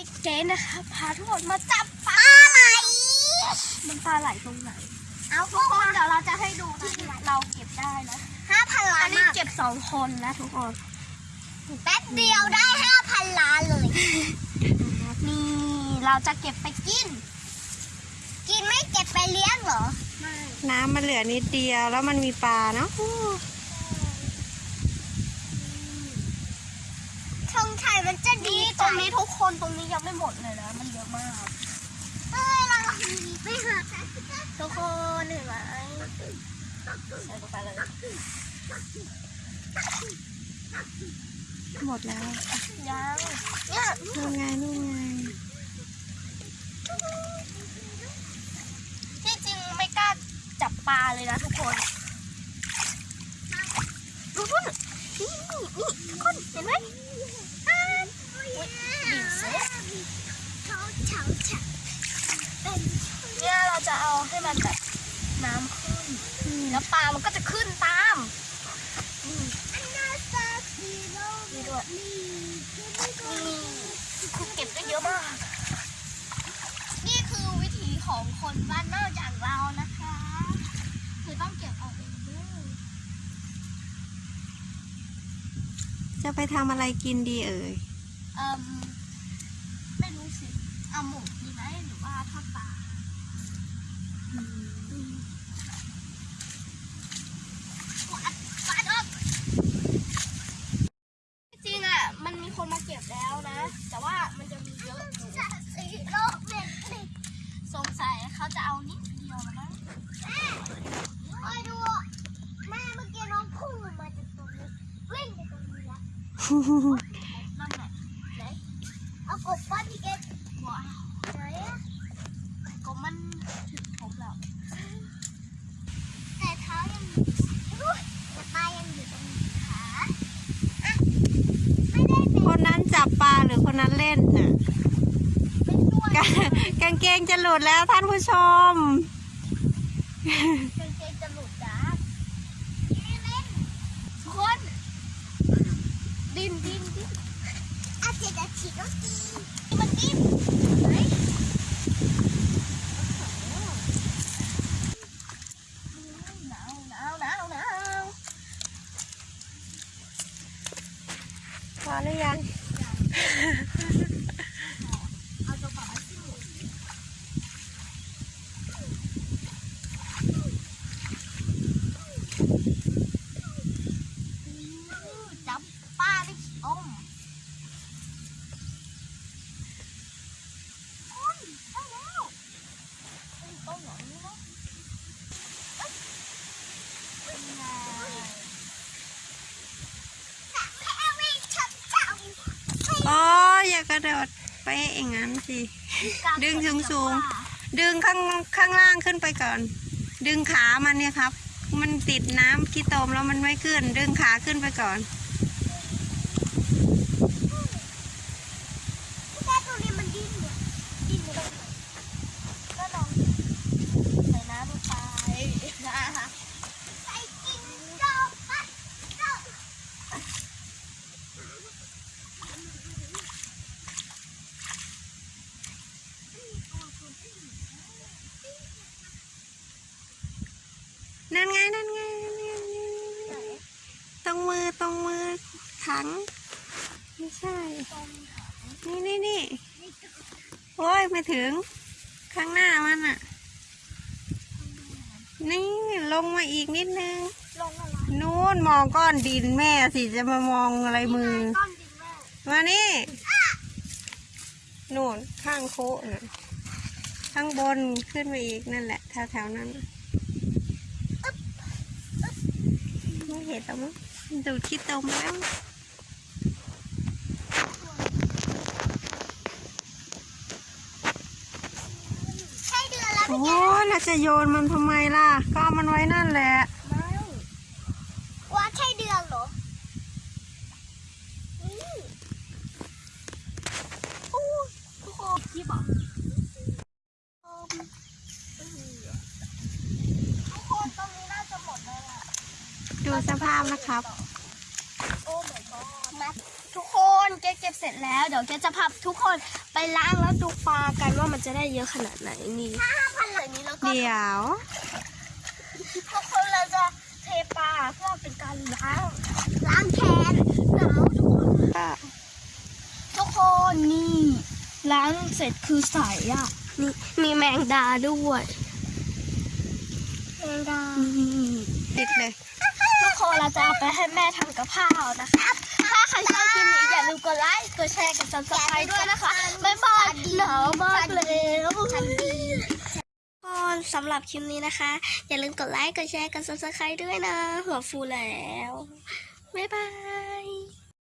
นี้เจ๊นะคะพาทุกคนมาจับปลาไหลมันปลาไหลตรงไหน เอาทุกคนเดี๋ยวเราจะให้ดูที่เราเก็บได้นะห้าพันล้าอันนนี้อะเก็บสองคนนะทุกคนแป๊บเดียวได้ห้าพันล้านเลย นี่เราจะเก็บไปกิน กินไม่เก็บไปเลี้ยงเหรอไม่น้ำมันเหลือนิดเดียวแล้วมันมีปลาเนาะอู้ ช งชัยมันจะดีนี่ตรงนี้ทุกคนตรงนี้ยังไม่หมดเลยนะ มันเยอะมากเอ้ยเราไปหาทุกคนเห็นไหมใส่ลงไปเลยหมดแล้วยังเนี่ยนู่นไงนู่นไงที่จริงไม่กล้าจับปลาเลยนะทุกคนดูนู่น นี่นี่นี่คนเห็นไหมอ่าอุ๊ยบีบเสร็จเขาเฉาเฉาเป็นเนี่ยเราจะเอาให้มันแบบน้ำขึ้นแล้วปลามันก็จะขึ้นตามนี่อันนาซาซิโร่นี่ด้วยนี่นี่คือเก็บได้เยอะมาก นี่คือวิถีของคนบ้านนอกอย่างเรานะคะ คือต้องเก็บเอาเองด้วย จะไปทำอะไรกินดีเอ่ย เอ่มไม่รู้สิเอาหมูดีไหมหรือว่าทอดปลาวัดวัดออกจริงอะ มันมีคนมาเก็บแล้วนะ แต่ว่ามันจะมีเยอะอยู่ ซาซิโร่เป็นนี่ สงสัยเขาจะเอานิดเดียวนะมั้ง แม่คอยดู แม่เมื่อกี้น้องพุ่งลงมาจากตรงนี้วิ่งไปตรงนี้แล้ว นั่นแหละไหน เอากบป้อนพี่เกดว้าวไหนอะก็มันถึงผมแล้ว แต่เท้ายังอยู่อุ๊ยแต่ปลายังอยู่ตรงขาอะไม่ได้เป็นคนนั้นจับปลาหรือคนนั้นเล่นน่ะเป็นตัวกางกางเกงจะหลุดแล้วท่านผู้ชมกางเกงจะหลุดจ้า ไม่เล่น ทุกคน ดินดินดิน อา เจจะฉีดก็ตีมันดิ้นไหนหนาวหนาวหนาวหนาว พอหรือยัง เอาตัวปลาที่หมูจับปลาได้ขี้อมคนได้แล้วเป็นต้นหนอนนี่เนาะเอ้ยเป็นไง แค่วิ่งชับจับ อ๋ออย่ากระ โดดไปอย่างนั้นสิ ดึงสูง ดึงข้างข้างล่างขึ้นไปก่อน ดึงขามันเนี่ยครับ มันติดน้ำขี้ตมแล้วมันไม่ขึ้น ดึงขาขึ้นไปก่อน แค่ตัวนี้มันดิ้นเนี่ยดิ้นเลย ก็ลองใส่น้ำลงไปนะคะ ใส่กินดอกปัดดอก นั่นไงนั่นไงตรงมือตรงมือถัง ไม่ใช่ นี่นี่นี่โอ้ยไม่ถึง ข้างหน้ามันอะนี่ลงมาอีกนิดนึงนู่นมองก้อนดินแม่สิจะมามองอะไรมือ มานี่นู่นข้างโคนะข้างบนขึ้นไปอีกนั่นแหละแถวๆนั้นน่ะไม่ เห็นแล้วมั้งดูดขี้ตมแล้วใช่เดือนแล้วโอ้แล้วจะโยนมันทำไมล่ะ ก็เอามันไว้นั่นแหละ ไม่ ว่าใช่เดือนเหรอนี่ อู้ทุกคนที่บอก ทุกคนตรงนี้น่าจะหมดแล้วล่ะ ดูสภาพนะครับโอ้ my god มาทุกคนเก็บก็บเสร็จแล้ว เดี๋ยวเกจะพาทุกคนไปล้างแล้วดูปลากันว่ามันจะได้เยอะขนาดไหนนี่ห้าพันเหล่านี้แล้วก็เดี๋ยวทุกคนเราจะเทปลาเพื่อเป็นการล้างล้างแขนหนาวทุกคนก็ทุกคนนี่ล้างเสร็จคือใสอะนี่มีแมงดาด้วยแมงดาติดเลย ทุกคนเราจะเอาไปให้แม่ทำกับข้าวนะคะ ถ้าใครชอบคลิปนี้อย่าลืมกดไลค์ กดแชร์ กด subscribe ด้วยนะคะ บ๊ายบายหนาวมากเลยก็สำหรับคลิปนี้นะคะ อย่าลืมกดไลค์ กดแชร์ กด subscribe ด้วยนะ หัวฟูแล้ว บ๊ายบาย